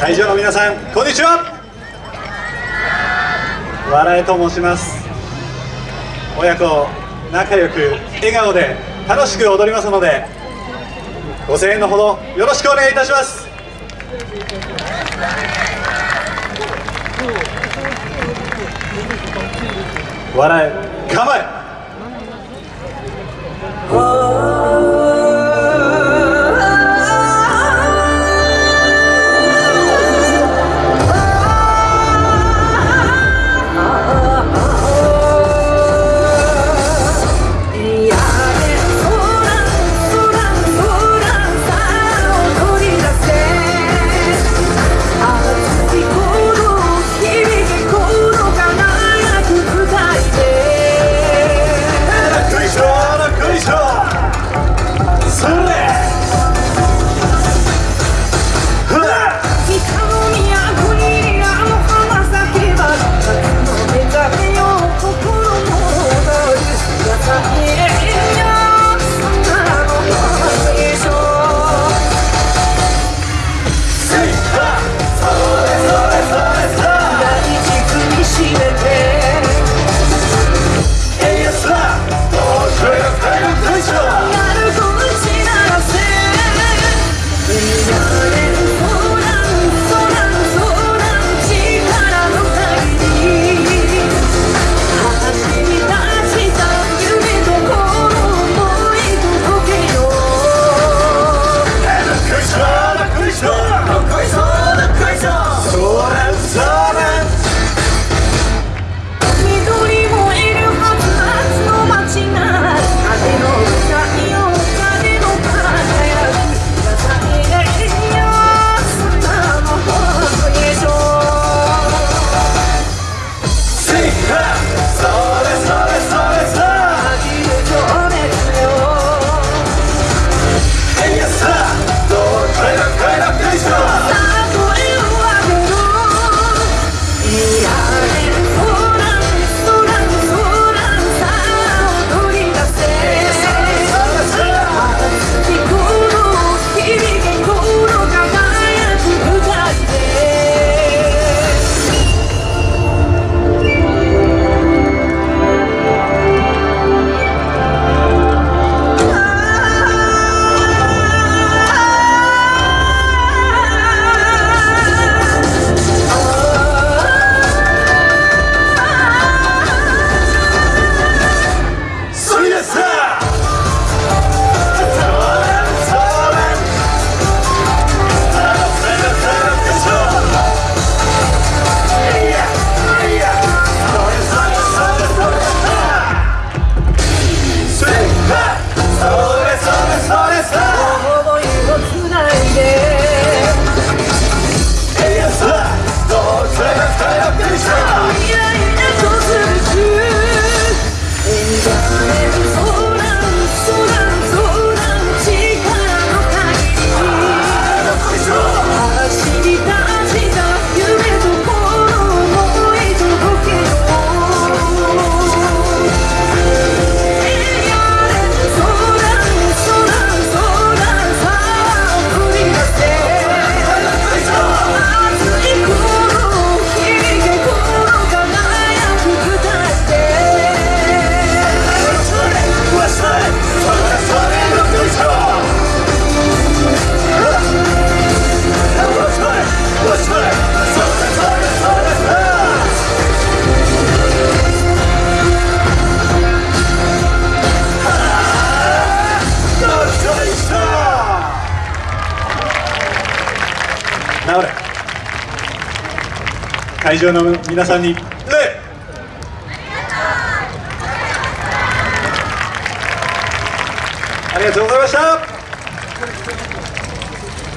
会場の皆さんこんにちは。笑えと申します。親子仲良く笑顔で楽しく踊りますのでご声援のほどよろしくお願いいたします。笑え構え会場の皆さんに。礼ありがとうございました